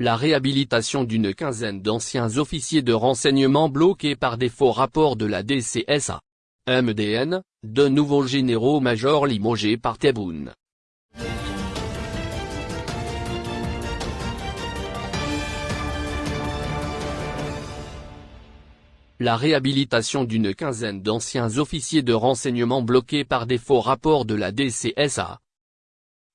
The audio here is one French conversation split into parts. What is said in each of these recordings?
la réhabilitation d'une quinzaine d'anciens officiers de renseignement bloqués par des faux rapports de la DCSA. MDN, de nouveaux généraux-majors limogés par Tebboune. La réhabilitation d'une quinzaine d'anciens officiers de renseignement bloqués par des faux rapports de la DCSA,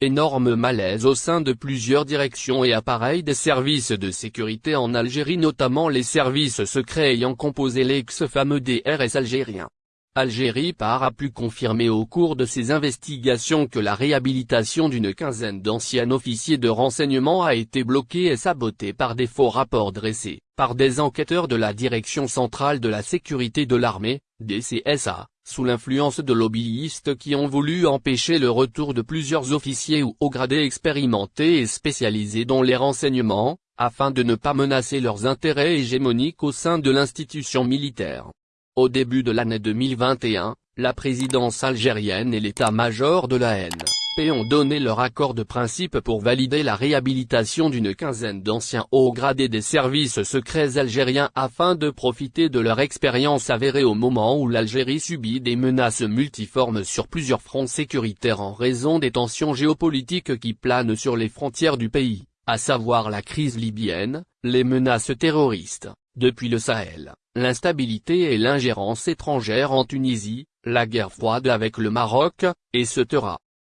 Énorme malaise au sein de plusieurs directions et appareils des services de sécurité en Algérie notamment les services secrets ayant composé l'ex-fameux DRS algérien. Algérie par a pu confirmer au cours de ses investigations que la réhabilitation d'une quinzaine d'anciens officiers de renseignement a été bloquée et sabotée par des faux rapports dressés, par des enquêteurs de la Direction centrale de la sécurité de l'armée, DCSA, sous l'influence de lobbyistes qui ont voulu empêcher le retour de plusieurs officiers ou hauts gradés expérimentés et spécialisés dans les renseignements, afin de ne pas menacer leurs intérêts hégémoniques au sein de l'institution militaire. Au début de l'année 2021, la présidence algérienne et l'état-major de la haine ont donné leur accord de principe pour valider la réhabilitation d'une quinzaine d'anciens hauts gradés des services secrets algériens afin de profiter de leur expérience avérée au moment où l'Algérie subit des menaces multiformes sur plusieurs fronts sécuritaires en raison des tensions géopolitiques qui planent sur les frontières du pays, à savoir la crise libyenne, les menaces terroristes, depuis le Sahel, l'instabilité et l'ingérence étrangère en Tunisie, la guerre froide avec le Maroc, etc.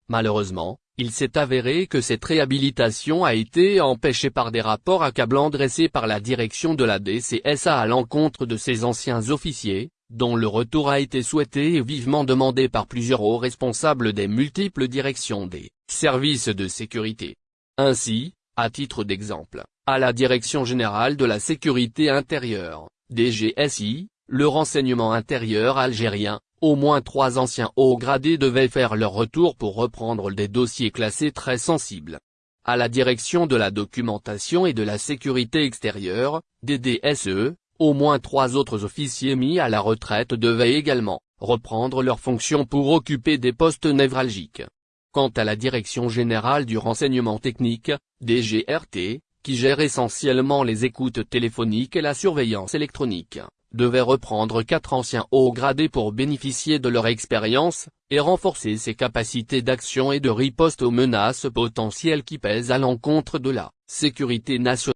Malheureusement, il s'est avéré que cette réhabilitation a été empêchée par des rapports accablants dressés par la direction de la DCSA à l'encontre de ses anciens officiers, dont le retour a été souhaité et vivement demandé par plusieurs hauts responsables des multiples directions des services de sécurité. Ainsi, à titre d'exemple, à la Direction Générale de la Sécurité Intérieure, DGSI, le renseignement intérieur algérien, au moins trois anciens hauts gradés devaient faire leur retour pour reprendre des dossiers classés très sensibles. À la direction de la documentation et de la sécurité extérieure, DDSE, au moins trois autres officiers mis à la retraite devaient également reprendre leurs fonctions pour occuper des postes névralgiques. Quant à la Direction Générale du Renseignement Technique, DGRT, qui gère essentiellement les écoutes téléphoniques et la surveillance électronique, devait reprendre quatre anciens hauts gradés pour bénéficier de leur expérience, et renforcer ses capacités d'action et de riposte aux menaces potentielles qui pèsent à l'encontre de la sécurité nationale.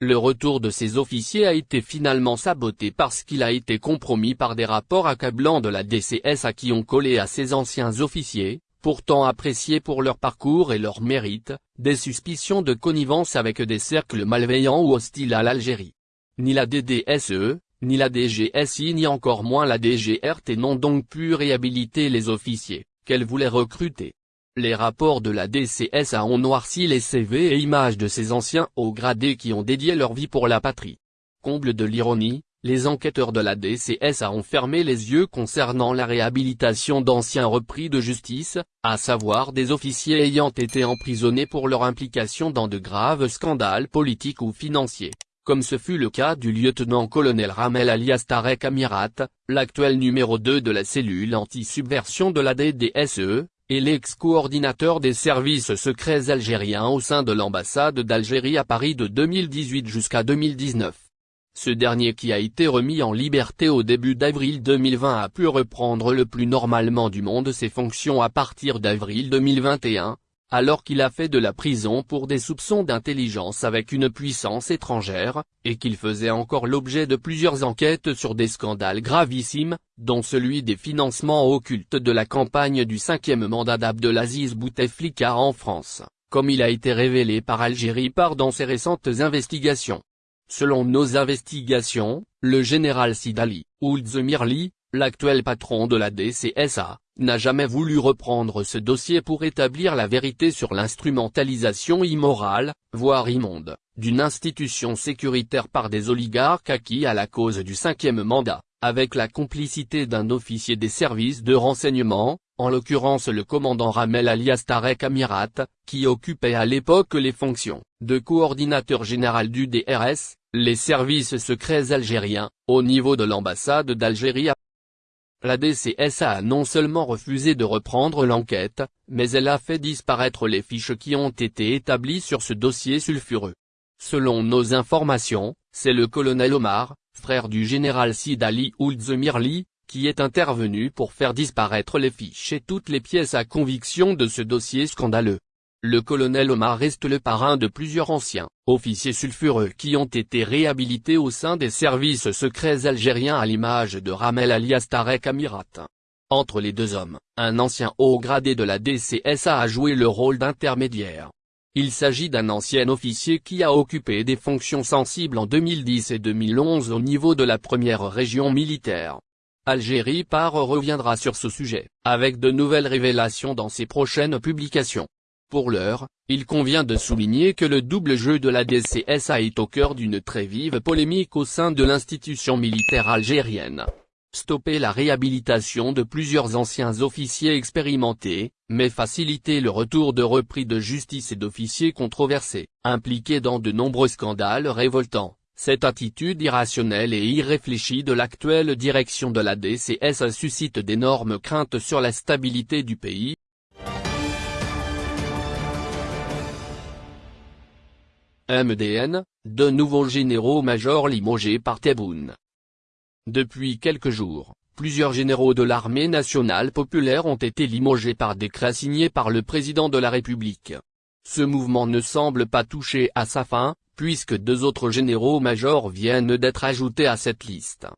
Le retour de ces officiers a été finalement saboté parce qu'il a été compromis par des rapports accablants de la DCS à qui ont collé à ces anciens officiers, pourtant appréciés pour leur parcours et leur mérite, des suspicions de connivence avec des cercles malveillants ou hostiles à l'Algérie. Ni la DDSE, ni la DGSI ni encore moins la DGRT n'ont donc pu réhabiliter les officiers, qu'elle voulait recruter. Les rapports de la DCSA ont noirci les CV et images de ces anciens hauts gradés qui ont dédié leur vie pour la patrie. Comble de l'ironie, les enquêteurs de la DCSA ont fermé les yeux concernant la réhabilitation d'anciens repris de justice, à savoir des officiers ayant été emprisonnés pour leur implication dans de graves scandales politiques ou financiers comme ce fut le cas du lieutenant-colonel Ramel alias Tarek Amirat, l'actuel numéro 2 de la cellule anti-subversion de la DDSE, et l'ex-coordinateur des services secrets algériens au sein de l'ambassade d'Algérie à Paris de 2018 jusqu'à 2019. Ce dernier qui a été remis en liberté au début d'avril 2020 a pu reprendre le plus normalement du monde ses fonctions à partir d'avril 2021, alors qu'il a fait de la prison pour des soupçons d'intelligence avec une puissance étrangère, et qu'il faisait encore l'objet de plusieurs enquêtes sur des scandales gravissimes, dont celui des financements occultes de la campagne du cinquième mandat d'Abdelaziz Bouteflika en France, comme il a été révélé par Algérie par dans ses récentes investigations. Selon nos investigations, le général Sidali, Ould Zemirli, l'actuel patron de la DCSA, n'a jamais voulu reprendre ce dossier pour établir la vérité sur l'instrumentalisation immorale, voire immonde, d'une institution sécuritaire par des oligarques acquis à la cause du cinquième mandat, avec la complicité d'un officier des services de renseignement, en l'occurrence le commandant Ramel alias Tarek Amirat, qui occupait à l'époque les fonctions de coordinateur général du DRS, les services secrets algériens, au niveau de l'ambassade d'Algérie la DCSA a non seulement refusé de reprendre l'enquête, mais elle a fait disparaître les fiches qui ont été établies sur ce dossier sulfureux. Selon nos informations, c'est le colonel Omar, frère du général Sid Ali Ould qui est intervenu pour faire disparaître les fiches et toutes les pièces à conviction de ce dossier scandaleux. Le colonel Omar reste le parrain de plusieurs anciens officiers sulfureux qui ont été réhabilités au sein des services secrets algériens à l'image de Ramel alias Tarek Amirat. Entre les deux hommes, un ancien haut gradé de la DCSA a joué le rôle d'intermédiaire. Il s'agit d'un ancien officier qui a occupé des fonctions sensibles en 2010 et 2011 au niveau de la première région militaire. Algérie Par reviendra sur ce sujet, avec de nouvelles révélations dans ses prochaines publications. Pour l'heure, il convient de souligner que le double jeu de la DCSA est au cœur d'une très vive polémique au sein de l'institution militaire algérienne. Stopper la réhabilitation de plusieurs anciens officiers expérimentés, mais faciliter le retour de repris de justice et d'officiers controversés, impliqués dans de nombreux scandales révoltants. Cette attitude irrationnelle et irréfléchie de l'actuelle direction de la DCSA suscite d'énormes craintes sur la stabilité du pays, MDN, de nouveaux généraux-majors limogés par Tebboune. Depuis quelques jours, plusieurs généraux de l'armée nationale populaire ont été limogés par décret signé par le président de la République. Ce mouvement ne semble pas toucher à sa fin, puisque deux autres généraux-majors viennent d'être ajoutés à cette liste.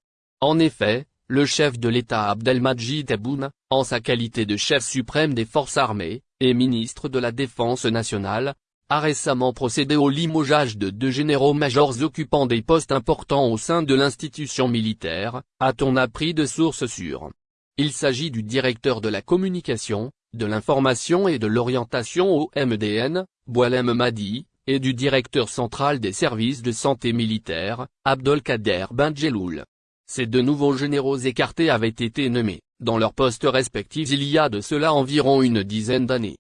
En effet, le chef de l'État Abdelmajid Tebboune, en sa qualité de chef suprême des forces armées, et ministre de la Défense nationale, a récemment procédé au limogeage de deux généraux-majors occupant des postes importants au sein de l'institution militaire, a-t-on appris de sources sûres. Il s'agit du directeur de la communication, de l'information et de l'orientation au MDN, Boalem Madi, et du directeur central des services de santé militaire, Abdelkader Benjeloul. Ces deux nouveaux généraux écartés avaient été nommés, dans leurs postes respectifs il y a de cela environ une dizaine d'années.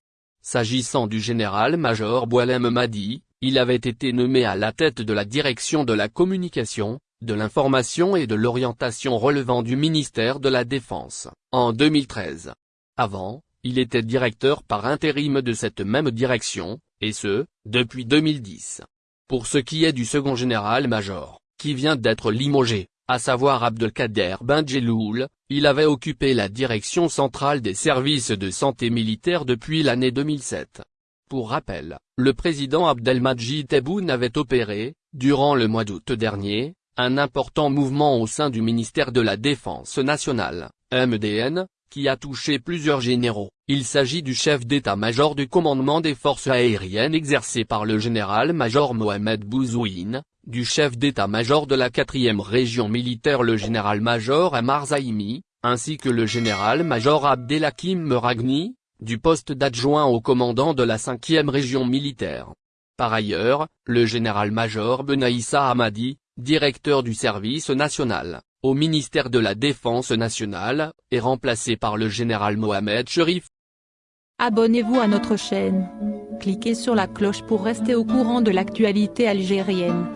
S'agissant du général-major Boalem Madi, il avait été nommé à la tête de la direction de la communication, de l'information et de l'orientation relevant du ministère de la Défense, en 2013. Avant, il était directeur par intérim de cette même direction, et ce, depuis 2010. Pour ce qui est du second général-major, qui vient d'être limogé, à savoir Abdelkader Benjeloul, il avait occupé la direction centrale des services de santé militaire depuis l'année 2007. Pour rappel, le président Abdelmajid Tebboune avait opéré, durant le mois d'août dernier, un important mouvement au sein du ministère de la Défense nationale, MDN, qui a touché plusieurs généraux. Il s'agit du chef d'état-major du commandement des forces aériennes exercé par le général-major Mohamed Bouzouine, du chef d'état-major de la 4e région militaire le général-major Amar Zaimi, ainsi que le général-major Abdelhakim Meragni, du poste d'adjoint au commandant de la 5e région militaire. Par ailleurs, le général-major Benaïssa Hamadi, directeur du service national, au ministère de la Défense nationale, est remplacé par le général Mohamed Sherif. Abonnez-vous à notre chaîne. Cliquez sur la cloche pour rester au courant de l'actualité algérienne.